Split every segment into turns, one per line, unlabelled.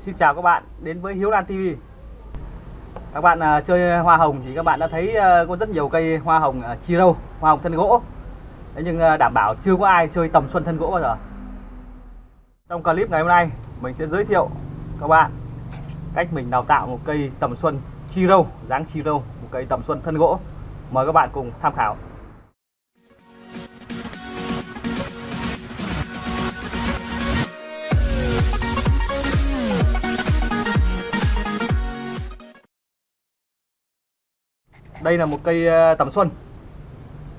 Xin chào các bạn đến với Hiếu Lan TV Các bạn à, chơi hoa hồng thì các bạn đã thấy à, có rất nhiều cây hoa hồng à, chi râu, hoa hồng thân gỗ. Thế nhưng à, đảm bảo chưa có ai chơi tầm xuân thân gỗ bao giờ. Trong clip ngày hôm nay mình sẽ giới thiệu các bạn cách mình đào tạo một cây tầm xuân chi râu, dáng chi râu, một cây tầm xuân thân gỗ. Mời các bạn cùng tham khảo. Đây là một cây ờ, tầm xuân.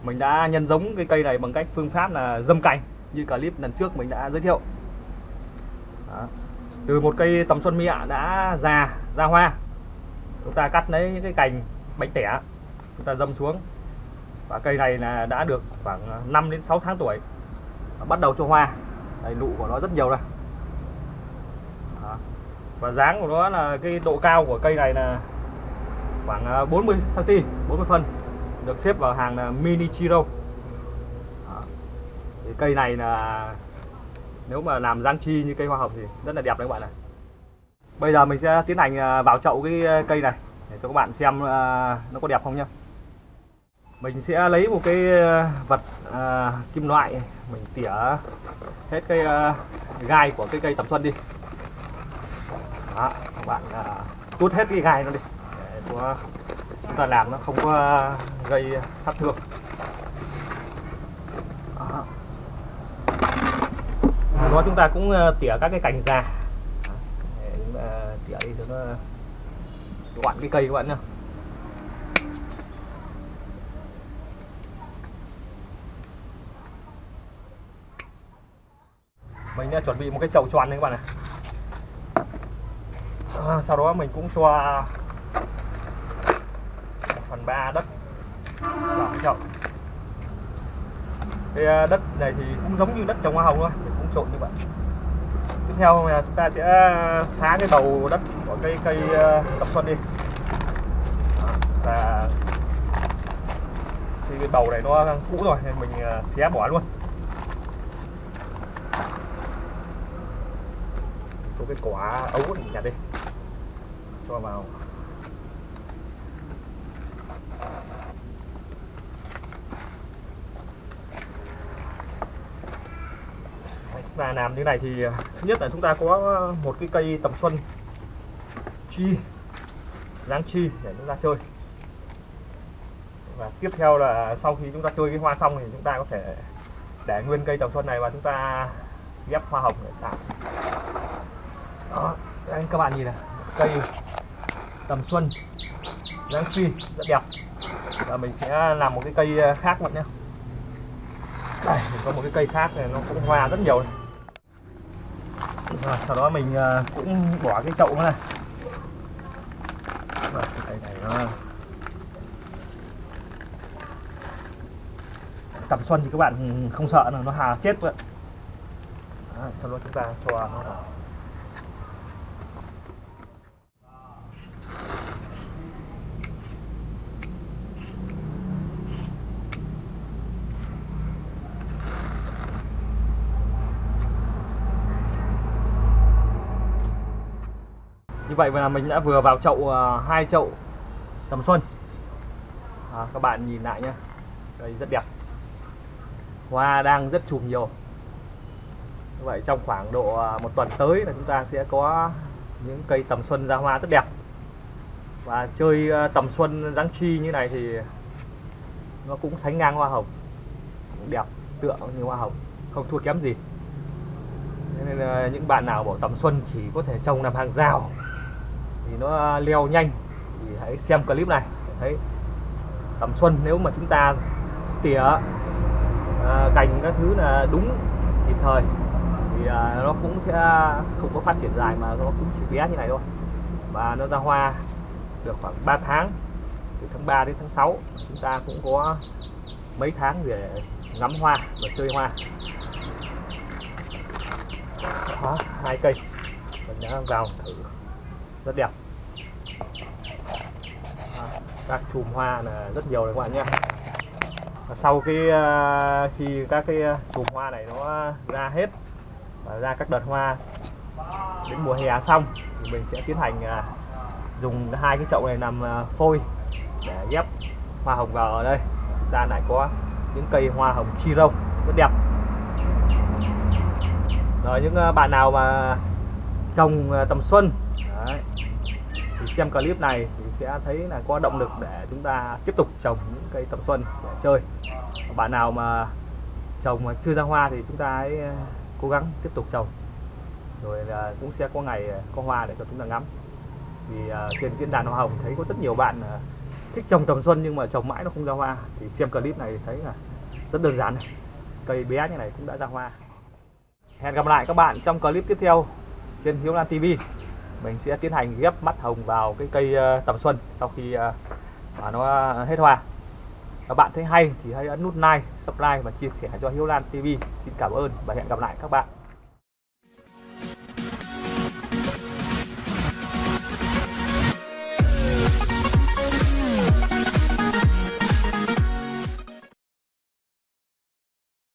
Mình đã nhân giống cái cây này bằng cách phương pháp là dâm cành Như clip lần trước mình đã giới thiệu. Đó. Từ một cây tầm xuân mẹ đã già, ra hoa. Chúng ta cắt lấy những cái cành bánh tẻ Chúng ta dâm xuống. Và cây này là đã được khoảng ờ, 5 đến 6 tháng tuổi. Bắt đầu cho hoa. Đây nụ của nó rất nhiều rồi Và dáng của nó là cái độ cao của cây này là khoảng 40 cm 40 phân được xếp vào hàng là mini chiro. Thì cây này là nếu mà làm giang chi như cây hoa hồng thì rất là đẹp đấy các bạn này bây giờ mình sẽ tiến hành ờ, vào chậu cái ờ, cây này để cho các bạn xem nó có đẹp không nhá. Mình sẽ lấy một cái vật à, kim loại mình tỉa hết cái à, gai của cái cây tầm xuân đi. Đó, các bạn à, cút hết cái gai nó đi của chúng ta làm nó không có gây sát thương đó. đó chúng ta cũng ờ, tỉa các cái cành già để chúng ta tỉa đi cho nó gọn cái cây các bạn nhá. Mình đã chuẩn bị một cái chậu tròn này các bạn này à, ờ, sau đó mình cũng cho phần 3 đất. Vào cái chậu cái à, đất này thì cũng giống như đất trồng hoa hồng thôi cũng trộn như vậy. Tiếp theo là chúng ta sẽ à, phá cái đầu đất của cây cây à, tập xuân đi. Và thì cái bầu này nó cũ rồi, nên mình xé bỏ luôn. Có cái quả ấu này nhặt đi. Cho vào. Và làm như này thì à, thứ nhất là chúng ta có à, một cái cây tầm xuân chi dáng chi để chúng ta chơi. Và tiếp theo là sau khi chúng ta chơi cái hoa xong thì chúng ta có thể để nguyên cây tầm xuân này và chúng ta ghép hoa hồng để tạo. Đó đây các bạn nhìn này, cây tầm xuân dáng chi, rất đẹp. Và mình sẽ làm một cái cây à, khác bạn nhé. Đây, mình có một cái cây khác này, nó cũng hoa rất nhiều này. Rồi, sau đó mình ờ, cũng bỏ cái chậu này vâng, Rồi, cái này nó vâng. tầm xuân thì các bạn không sợ là nó hà chết vậy sau đó chúng ta cho nó vào. Như vậy là mình đã vừa vào chậu à, hai chậu tầm xuân. À, các bạn nhìn lại nhé đây rất đẹp. Hoa đang rất chùm nhiều. Như vậy trong khoảng độ à, một tuần tới là chúng ta sẽ có những cây tầm xuân ra hoa rất đẹp. Và chơi à, tầm xuân dáng chi như này thì nó cũng sánh ngang hoa hồng. Cũng đẹp tựa như hoa hồng không thua kém gì. Nên là những bạn nào bảo tầm xuân chỉ có thể trồng làm hàng rào thì nó leo nhanh. Thì hãy xem clip này thấy tầm xuân nếu mà chúng ta tỉa à, cành các thứ là đúng kịp thời thì à, nó cũng sẽ không có phát triển dài mà nó cũng chỉ bé như này thôi. Và nó ra hoa được khoảng 3 tháng từ tháng 3 đến tháng 6 chúng ta cũng có mấy tháng để ngắm hoa và chơi hoa. Đó, hai cây. Mình đã vào thử. Rất đẹp các chùm hoa là rất nhiều đấy các bạn nhé. Và sau cái ờ, khi các cái ờ, chùm hoa này nó ra hết và ra các đợt hoa đến mùa hè xong thì mình sẽ tiến hành à, dùng hai cái chậu này làm ờ, phôi để ghép hoa hồng vào ở đây. Ra lại có những cây hoa hồng chi râu rất đẹp. Rồi những bạn nào mà trồng tầm xuân đấy, thì xem clip này thì sẽ thấy là có động lực để chúng ta tiếp tục trồng những cây tầm xuân để chơi. Bạn nào mà trồng mà chưa ra hoa thì chúng ta hãy ờ, cố gắng tiếp tục trồng. Rồi là cũng sẽ có ngày ờ, có hoa để cho chúng ta ngắm. Vì ờ, trên diễn đàn hoa hồng thấy có rất nhiều bạn thích trồng tầm xuân nhưng mà trồng mãi nó không ra hoa. Thì xem clip này thấy là rất đơn giản này. Cây bé như này cũng đã ra hoa. Hẹn gặp lại các bạn trong clip tiếp theo trên Hiếu Lan TV mình sẽ tiến hành ghép mắt hồng vào cái cây ờ, tầm xuân sau khi ờ, mà nó hết hoa. Các bạn thấy hay thì hãy ấn nút like, subscribe và chia sẻ cho Hiếu Lan TV xin cảm ơn và hẹn gặp lại các bạn.